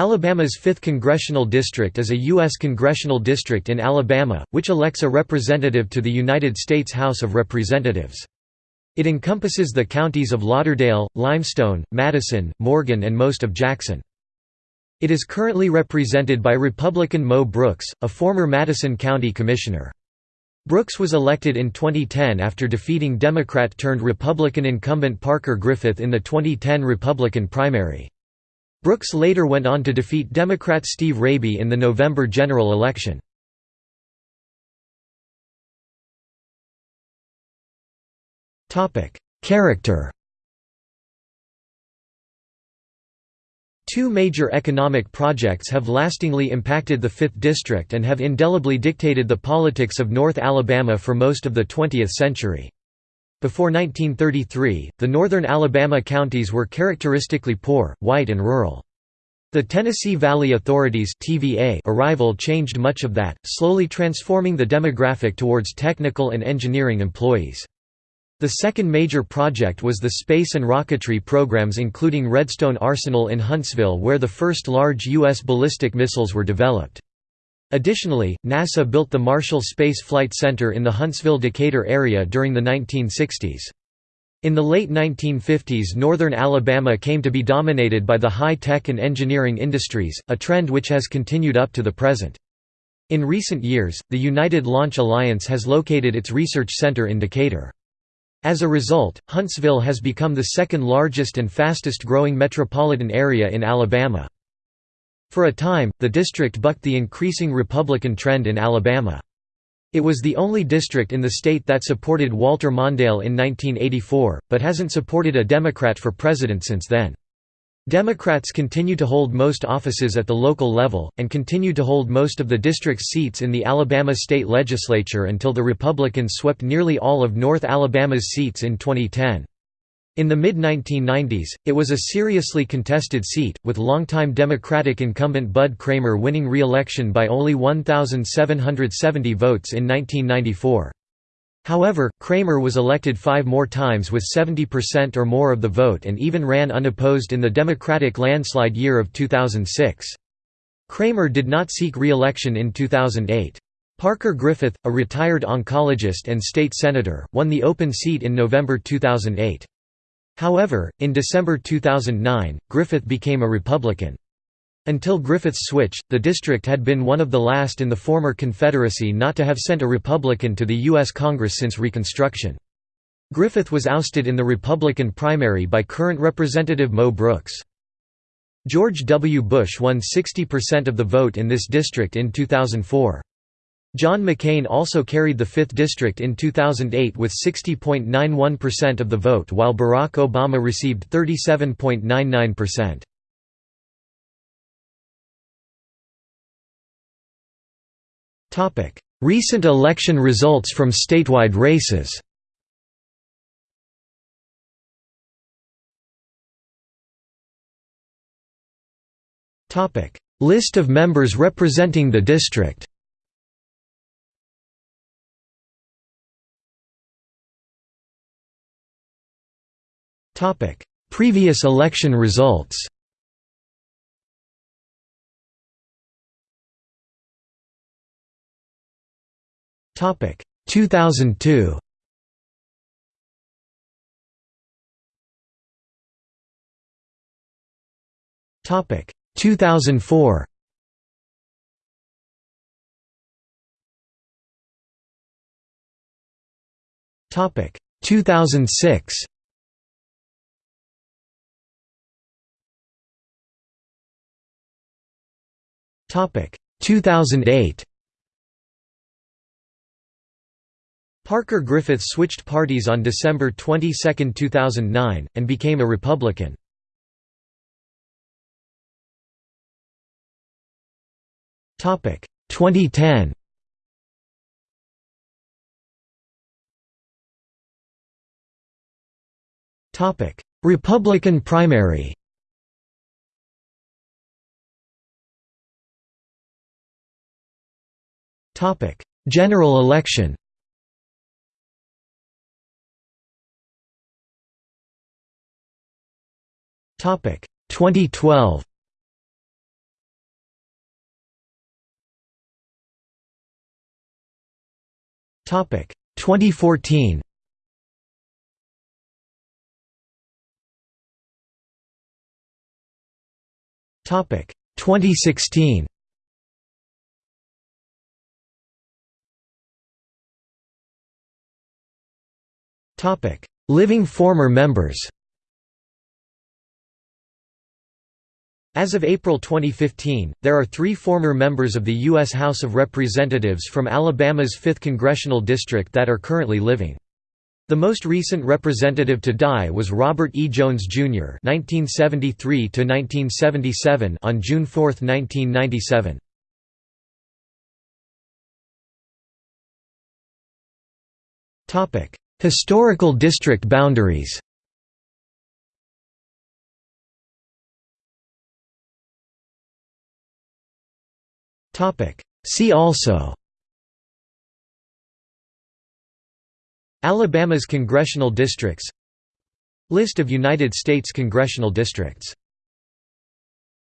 Alabama's 5th Congressional District is a U.S. congressional district in Alabama, which elects a representative to the United States House of Representatives. It encompasses the counties of Lauderdale, Limestone, Madison, Morgan and most of Jackson. It is currently represented by Republican Mo Brooks, a former Madison County Commissioner. Brooks was elected in 2010 after defeating Democrat-turned-Republican incumbent Parker Griffith in the 2010 Republican primary. Brooks later went on to defeat Democrat Steve Raby in the November general election. Character Two major economic projects have lastingly impacted the 5th District and have indelibly dictated the politics of North Alabama for most of the 20th century. Before 1933, the northern Alabama counties were characteristically poor, white and rural. The Tennessee Valley Authority's TVA arrival changed much of that, slowly transforming the demographic towards technical and engineering employees. The second major project was the space and rocketry programs including Redstone Arsenal in Huntsville where the first large U.S. ballistic missiles were developed. Additionally, NASA built the Marshall Space Flight Center in the Huntsville-Decatur area during the 1960s. In the late 1950s northern Alabama came to be dominated by the high-tech and engineering industries, a trend which has continued up to the present. In recent years, the United Launch Alliance has located its research center in Decatur. As a result, Huntsville has become the second largest and fastest growing metropolitan area in Alabama. For a time, the district bucked the increasing Republican trend in Alabama. It was the only district in the state that supported Walter Mondale in 1984, but hasn't supported a Democrat for president since then. Democrats continue to hold most offices at the local level, and continue to hold most of the district's seats in the Alabama state legislature until the Republicans swept nearly all of North Alabama's seats in 2010. In the mid-1990s, it was a seriously contested seat, with longtime Democratic incumbent Bud Cramer winning re-election by only 1,770 votes in 1994. However, Cramer was elected five more times with 70% or more of the vote and even ran unopposed in the Democratic landslide year of 2006. Cramer did not seek re-election in 2008. Parker Griffith, a retired oncologist and state senator, won the open seat in November 2008. However, in December 2009, Griffith became a Republican. Until Griffith's switch, the district had been one of the last in the former Confederacy not to have sent a Republican to the U.S. Congress since Reconstruction. Griffith was ousted in the Republican primary by current Representative Mo Brooks. George W. Bush won 60% of the vote in this district in 2004. John McCain also carried the 5th District in 2008 with 60.91% of the vote while Barack Obama received 37.99%. Recent election results from statewide races List of members representing the district Previous election results. Topic. 2002 Topic. 2004 Topic. 2006 Topic 2008 Parker Griffith switched parties on December 22, 2009, and became a Republican. Topic 2010. Topic Republican primary. Topic: General election Topic 2012. Topic 2014. Topic 2016. Living former members As of April 2015, there are three former members of the U.S. House of Representatives from Alabama's 5th Congressional District that are currently living. The most recent representative to die was Robert E. Jones, Jr. (1973–1977) on June 4, 1997. Topic: Historical district boundaries. See also. Alabama's congressional districts List of United States congressional districts